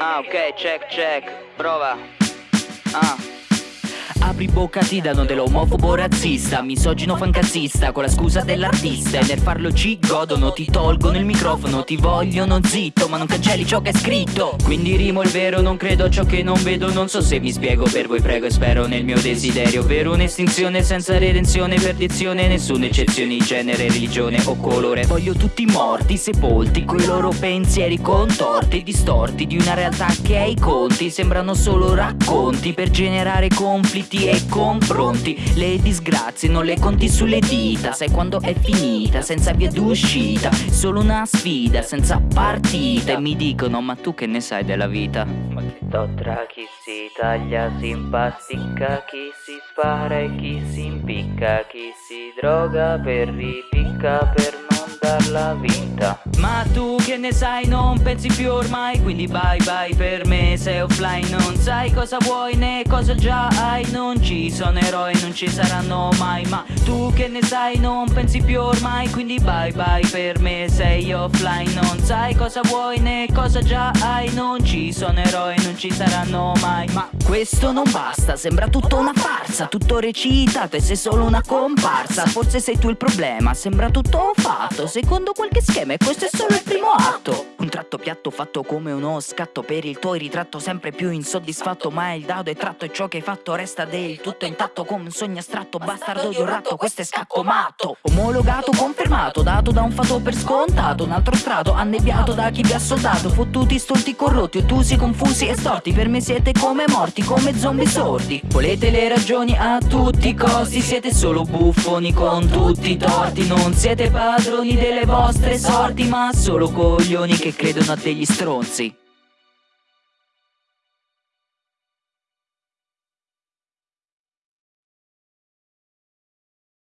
Ah, ok, check, check. Prova. Ah. Apri bocca ti danno dell'omofobo razzista. Misogino fancazzista con la scusa dell'artista. E nel farlo ci godono, ti tolgono il microfono. Ti vogliono zitto ma non cancelli ciò che è scritto. Quindi rimo il vero, non credo a ciò che non vedo. Non so se mi spiego per voi prego e spero nel mio desiderio. Per un'estinzione senza redenzione, perdizione. Nessuna eccezione di genere, religione o colore. Voglio tutti morti, sepolti Coi loro pensieri contorti, distorti Di una realtà che ai conti. Sembrano solo racconti Per generare conflitti pronti e confronti. Le disgrazie non le conti sulle dita. Sai quando è finita, senza via d'uscita. Solo una sfida, senza partita. E mi dicono ma tu che ne sai della vita? Ma che do tra chi si taglia, si impasticca Chi si spara e chi si impicca Chi si droga per ripicca per non darla vinta Ma tu che ne sai non pensi più ormai Quindi bye bye per me sei offline. Non sai cosa vuoi né cosa già hai Non ci sono eroi non ci saranno mai. Ma tu che ne sai non pensi più ormai Quindi bye bye per me sei offline. Non sai cosa vuoi né cosa già hai Non ci sono eroi non ci saranno mai. Ma questo non basta sembra tutto una farsa Tutto recitato e sei solo una comparsa. Forse sei tu il problema sembra tutto fatto Secondo qualche schema e questo è solo il primo atto piatto fatto come uno scatto Per il tuo ritratto sempre più insoddisfatto Ma il dado è tratto e ciò che hai fatto resta del tutto intatto Come un sogno astratto, bastardo di un ratto Questo è scacco matto. Omologato, confermato, dato da un fatto per scontato Un altro strato, annebbiato da chi vi ha soldato Fottuti, stolti, corrotti, ottusi, confusi e storti. Per me siete come morti, come zombie sordi. Volete le ragioni a tutti i costi Siete solo buffoni con tutti i torti. Non siete padroni delle vostre sorti Ma solo coglioni che credono degli stronzi